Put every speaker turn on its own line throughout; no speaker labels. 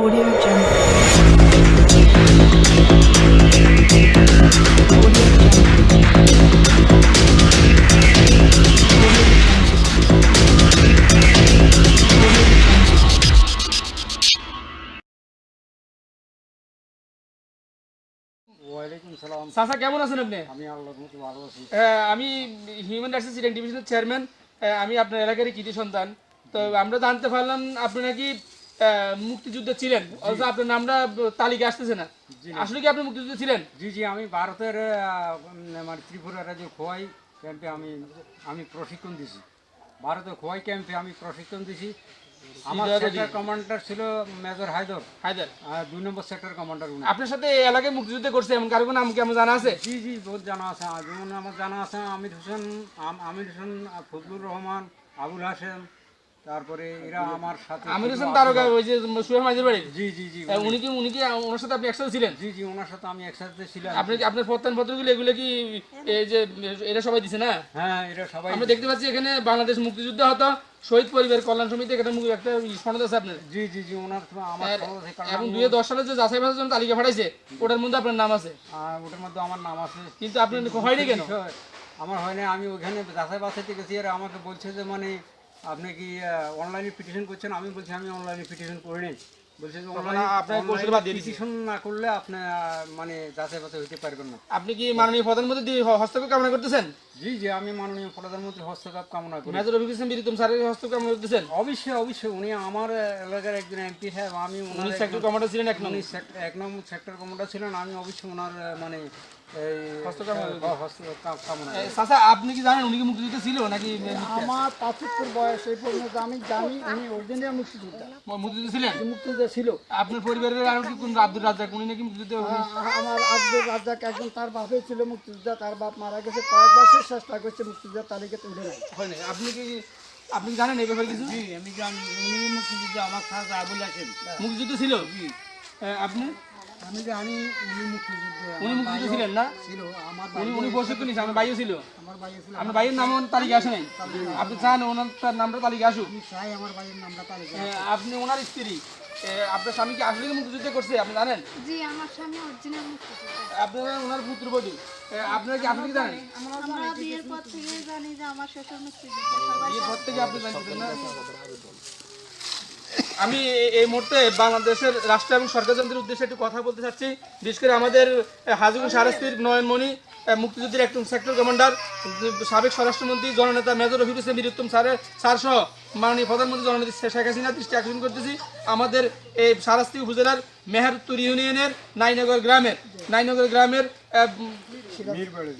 Audio Jungle.
কেমন আছেন আপনি?
আমি আল্লাহর মতো ভালো আছি।
আমি হিউম্যান রাইটস সিলেক্ট ডিভিশনের চেয়ারম্যান আমি আপনার এলাকারই কৃতি সন্তান। তো আমরা জানতে পারলাম আপনি নাকি মুক্তিযুদ্ধে ছিলেন। অথচ আপনার নামটা তালিকা আসতেছে না। আসলে কি আপনি মুক্তিযুদ্ধে ছিলেন?
জি জি আমি ভারতের মানে ত্রিপুরা রাজ্যে খোয়াই ক্যাম্পে আমি আমি প্রশিক্ষণ দিছি। ভারতের খোয়াই ক্যাম্পে আমি প্রশিক্ষণ দিছি। আমার সেক্টর কমান্ডার ছিল মেজর হায়দর।
হায়দার।
দুই নম্বর সেক্টর কমান্ডার
আপনার সাথে এলাকায় মুক্তিযুদ্ধ করছে এমন কারও নাম কি আমার জানা আছে?
জি জি বহুত জানা আছে। যেমন আমার জানা আছে আমির হোসেন আমির হোসেন ফজলুর রহমান আবুল হাসেম তারপরে এরা আমার সাথে
আমির হোসেন তারকা ওই যে সুয়ের মাঝের বাড়ি
জি জি জি
উনি কি উনি কি ওনার সাথে আপনি একসাথে ছিলেন?
জি জি ওনার সাথে আমি একসাথে ছিলাম।
আপনি কি আপনার প্রত্যান পত্রগুলো এগুলো কি এই যে এরা সবাই দিছে না?
হ্যাঁ এরা সবাই
আমরা দেখতে পাচ্ছি এখানে বাংলাদেশ মুক্তিযুদ্ধ হতো শহীদ পরিবার কল্যাণ সমিতি মু- একটা সনদ আছে আপনার
জি জি জি ওনার আমার
এবং দুই দশ সালে যে যাচাই জন্য তালিকা পাঠাইছে ওটার মধ্যে আপনার নাম আছে।
ওটার মধ্যে আমার নাম আছে।
কিন্তু আপনার হয়নি কেন?
আমার হয় না আমি ওখানে যাচাই বাছাইতে গেছি আর আমাকে বলছে যে মানে আপনি কি অনলাইনে পিটিশন করছেন? আমি বলছি আমি অনলাইনে পিটিশন করে নেই বলছে। পিটিশন না করলে আপনি মানে যাচাই বাছাই হতে পারবেন না।
আপনি কি মাননীয় প্রধানমন্ত্রী হস্তক্ষেপ কামনা করতেছেন?
জি জি আমি মাননীয় প্রধানমন্ত্রী হস্তক্ষেপ কামনা করি।
মেজর রফিক হোসেন বীরুত্তম স্যারের হস্তক্ষেপ কামনা করতেছেন?
অবশ্যই অবশ্যই উনি আমার এলাকার একজন এমপি সাহেব আমি
উনি সেক্টর কমান্ডার ছিলেন এক
উনি
নম্বর।
এক নম্বর সেক্টর কমান্ডার ছিলেন আমি অবশ্যই ওনার মানে হ্যাঁ,
আপনি কি জানেন উনি কি মুক্তিযুদ্ধ ছিল নাকি
আমার পঁচাত্তর বয়স এই পর্যন্ত আমি জানি উনি অরিজিনাল মুক্তিযোদ্ধা।
মুক্তিযুদ্ধ ছিলেন?
মুক্তিযোদ্ধা ছিল।
আপনার পরিবারের আর কি কোন আব্দুল রাজ্জাক? উনি নাকি মুক্তিযুদ্ধ
আমার আব্দুল রাজ্জাক একজন তার বাপে ছিল মুক্তিযোদ্ধা তার বাপ মারা গেছে। কয়েক বছর চেষ্টা করছে মুক্তিযোদ্ধা তালিকাতে উঠে নাই
হয়নি। আপনি কি আপনি জানেন এই ব্যাপারে কিছু?
আমি জানি। উনি মুক্তিযুদ্ধ আমার খাস আবুল আছেন
মুক্তিযুদ্ধ ছিল? আপনি?
আমি জানি উনি মুক্তিযুদ্ধ
উনি মুক্তিযুদ্ধ ছিলেন না?
ছিল আমার
উনি উনি প্রশিক্ষণ নিয়েছে আমার ভাইও ছিল।
আমার ভাই ছিল।
আপনার ভাইয়ের নাম তালিকা আসে নাই? আপনি চান ওনার তার নামটা তালিকা আসুক?
আমি চাই আমার ভাইয়ের নামটা তালিকা
আপনি ওনার স্ত্রী। আপনার স্বামী কি আসলে মুক্তিযুদ্ধ করছে আপনি জানেন?
জি আমার স্বামী অরিজিনাল মুক্তিযোদ্ধা
আপনারা ওনার পুত্রবধূ। আপনারা কি আপনি কি জানেন?
আমরা বিয়ের পর থেকে জানি যে আমার শ্বশুর মুক্তিযোদ্ধা।
এই পর থেকে আপনি জানতেন না। আমি এই মুহূর্তে বাংলাদেশের রাষ্ট্র এবং সরকারযন্ত্রের উদ্দেশ্যে একটু কথা বলতে চাচ্ছি। বিশেষ করে আমাদের হাজিগুন সারস্তির নয়নমণি আহ, মুক্তিযুদ্ধের একজন সেক্টর কমান্ডার সাবেক স্বরাষ্ট্রমন্ত্রী জননেতা মেজর রফিক হোসেন বীরুত্তম স্যারের স্যার সহ মাননীয় প্রধানমন্ত্রী জননেত্রী শেখ হাসিনা দৃষ্টি আকর্ষণ করতেছি। আমাদের এই সারাস্তি উপজেলার মেহেরতুর ইউনিয়নের নাইনগর গ্রামের নাইনগর গ্রামের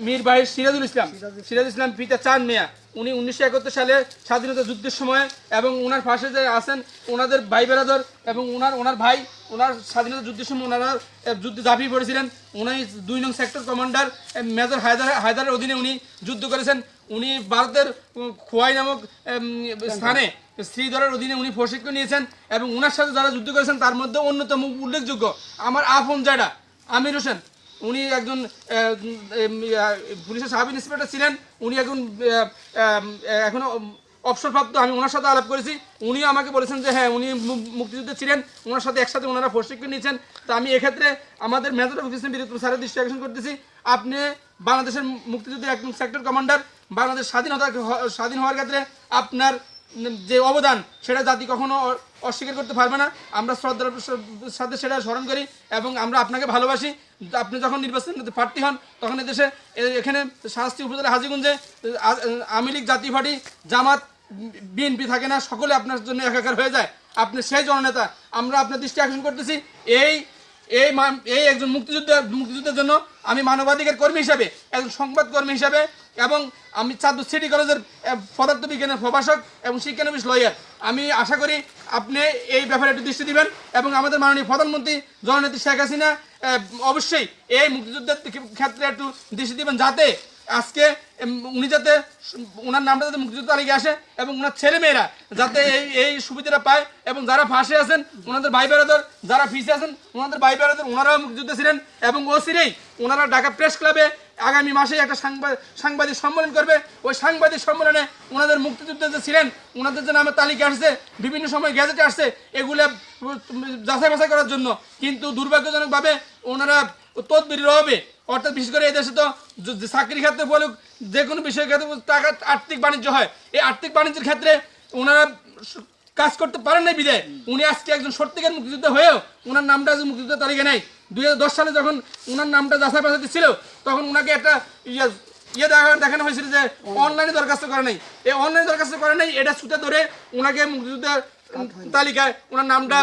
মীর ভাই সিরাজুল ইসলাম। সিরাজ ইসলাম। পিতা চান মিয়া। উনি উনিশশো একাত্তর সালে স্বাধীনতা যুদ্ধের সময় এবং ওনার পাশে যে আছেন ওনাদের ভাই বেরাদর এবং ওনার ওনার ভাই ওনার স্বাধীনতা যুদ্ধের সময় ওনারা যুদ্ধে ঝাঁপিয়ে পড়েছিলেন। উনি দুই নং সেক্টর কমান্ডার মেজর হায়দার হায়দারের অধীনে উনি যুদ্ধ করেছেন। উনি ভারতের খোয়াই নামক স্থানে শ্রীধরের অধীনে উনি প্রশিক্ষণ নিয়েছেন এবং ওনার সাথে যারা যুদ্ধ করেছেন তার মধ্যে অন্যতম উল্লেখযোগ্য আমার আপন জায়গা আমির হোসেন। উনি একজন পুলিশের সাব ইন্সপেক্টর ছিলেন। উনি এখন আহ, আহ, অবসরপ্রাপ্ত। আমি ওনার সাথে আলাপ করেছি। উনিও আমাকে বলেছেন যে হ্যাঁ উনি মুক্তিযুদ্ধে ছিলেন। ওনার সাথে একসাথে ওনারা প্রশিক্ষণ নিয়েছেন। তো আমি এক্ষেত্রে আমাদের মেজর অফিসের বিরুদ্ধে স্যারের দৃষ্টি আকর্ষণ করতেছি। আপনি বাংলাদেশের মুক্তিযুদ্ধের একজন সেক্টর কমান্ডার বাংলাদেশ স্বাধীনতা স্বাধীন হওয়ার ক্ষেত্রে আপনার যে অবদান, সেটা জাতি কখনো অস্বীকার করতে পারবে না। আমরা শ্রদ্ধার সাথে সেটা স্মরণ করি এবং আমরা আপনাকে ভালোবাসি। আপনি যখন নির্বাচন প্রার্থী হন, তখন এদেশে এ- এখানে শাস্তি উপজেলা হাজিগঞ্জে আওয়ামী লীগ জাতীয় পার্টি, জামাত, বিএনপি থাকে না, সকলে আপনার জন্য একাকার হয়ে যায়। আপনি সেই জননেতা, আমরা আপনার দৃষ্টি আকর্ষণ করতেছি। এই এই এই একজন মুক্তিযুদ্ধ, মুক্তিযুদ্ধের জন্য আমি মানবাধিকার কর্মী হিসাবে, একজন সংবাদকর্মী হিসাবে এবং আমি চাঁদপুর সিটি কলেজের পদার্থবিজ্ঞানের প্রভাষক এবং শিক্ষানবিশ লয়ার। আমি আশা করি আপনি এই ব্যাপারে একটু দৃষ্টি দিবেন এবং আমাদের মাননীয় প্রধানমন্ত্রী জননেত্রী শেখ হাসিনা অবশ্যই এই মুক্তিযুদ্ধের ক্ষেত্রে একটু দৃষ্টি দিবেন যাতে আজকে উনি যাতে ওনার নামটা যাতে মুক্তিযুদ্ধ তালিকা আসে এবং ওনার ছেলেমেয়েরা যাতে এই এই সুবিধাটা পায় এবং যারা ফাঁসে আছেন ওনাদের ভাই বেড়াদর যারা ফিসে আছেন ওনাদের ভাই বেড়াদর ওনারাও মুক্তিযুদ্ধ ছিলেন এবং ও সিরেই ওনারা ঢাকা প্রেস ক্লাবে আগামী মাসে একটা সাংবাদিক সম্মেলন করবে। ওই সাংবাদিক সম্মেলনে ওনাদের মুক্তিযুদ্ধ যে ছিলেন, ওনাদের যে নামে তালিকা আসছে, বিভিন্ন সময় গ্যাজেটে আসছে, এগুলো যাচাই বাছাই করার জন্য। কিন্তু দুর্ভাগ্যজনকভাবে ওনারা তদবির হবে অর্থাৎ বিশেষ করে এই দেশে তো চাকরি ক্ষেত্রে বলুক, যে কোনো বিষয়ের ক্ষেত্রে টাকা আর্থিক বাণিজ্য হয়। এই আর্থিক বাণিজ্যের ক্ষেত্রে ওনারা কাজ করতে পারেন নাই বিদায়। উনি আজকে একজন সত্যিকার মুক্তিযুদ্ধ হয়েও ওনার নামটা আজ মুক্তিযুদ্ধ তালিকা নেই। দু হাজার দশ সালে যখন ওনার নামটা যাচাই বাছাইতে ছিল, তখন ওনাকে একটা ইয়ে ইয়ে দেখা দেখানো হয়েছিল যে অনলাইনে দরখাস্ত করে নাই। এই অনলাইনে দরখাস্ত করে নাই, এটা সুতে ধরে ওনাকে মুক্তিযুদ্ধের তালিকায় ওনার নামটা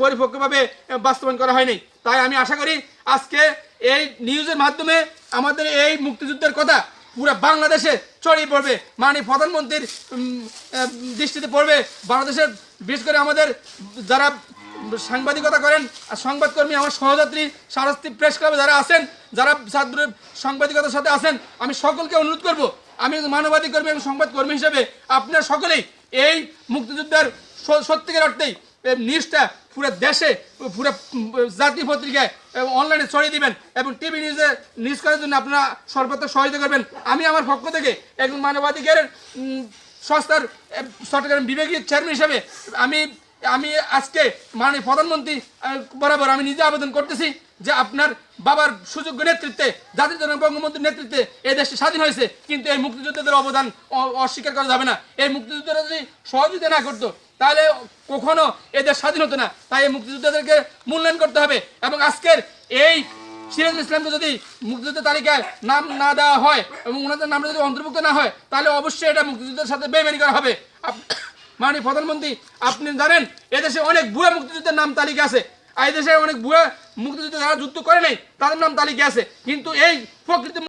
পরিপক্কভাবে বাস্তবায়ন করা হয়নি তাই আমি আশা করি আজকে এই নিউজের মাধ্যমে আমাদের এই মুক্তিযুদ্ধের কথা পুরো বাংলাদেশে ছড়িয়ে পড়বে। মাননীয় প্রধানমন্ত্রীর দৃষ্টিতে পড়বে। বাংলাদেশের বিশেষ করে আমাদের যারা সাংবাদিকতা করেন আর সংবাদকর্মী, আমার সহযাত্রী সারস্তি প্রেস ক্লাবে যারা আছেন, যারা ছাত্র সাংবাদিকতার সাথে আছেন, আমি সকলকে অনুরোধ করব, আমি একজন মানবাধিক কর্মী এবং সংবাদকর্মী হিসেবে আপনারা সকলেই এই মুক্তিযুদ্ধের সত্যিকার অর্থেই নিউজটা পুরো দেশে, পুরো জাতীয় পত্রিকায় অনলাইনে ছড়িয়ে দিবেন এবং টিভি নিউজে নিউজ করার জন্য আপনারা সর্বত্র সহযোগিতা করবেন। আমি আমার পক্ষ থেকে একজন মানবাধিকারের সংস্থার চট্টগ্রাম বিভাগীয় চেয়ারম্যান হিসেবে আমি আমি আজকে মাননীয় প্রধানমন্ত্রী বরাবর আমি নিজে আবেদন করতেছি যে আপনার বাবার সুযোগ্য নেতৃত্বে, জাতির জনক বঙ্গবন্ধুর নেতৃত্বে এই দেশটি স্বাধীন হয়েছে। কিন্তু এই মুক্তিযোদ্ধাদের অবদান অস্বীকার করা যাবে না। এই মুক্তিযোদ্ধারা যদি সহযোগিতা না করতো তাহলে কখনো এদের স্বাধীন হতো না। তাই এই মুক্তিযোদ্ধাদেরকে মূল্যায়ন করতে হবে এবং আজকের এই সিরাজুল ইসলামকে যদি মুক্তিযুদ্ধের তালিকায় নাম না দেওয়া হয় এবং ওনাদের নামটা যদি অন্তর্ভুক্ত না হয়, তাহলে অবশ্যই এটা মুক্তিযুদ্ধের সাথে বেমানি করা হবে। মাননীয় প্রধানমন্ত্রী, আপনি জানেন, এদেশে অনেক ভুয়া মুক্তিযুদ্ধের নাম তালিকা আছে। এই দেশে অনেক ভুয়া মুক্তিযুদ্ধ যারা যুদ্ধ করে নাই, তাদের নাম তালিকা আছে। কিন্তু এই প্রকৃতি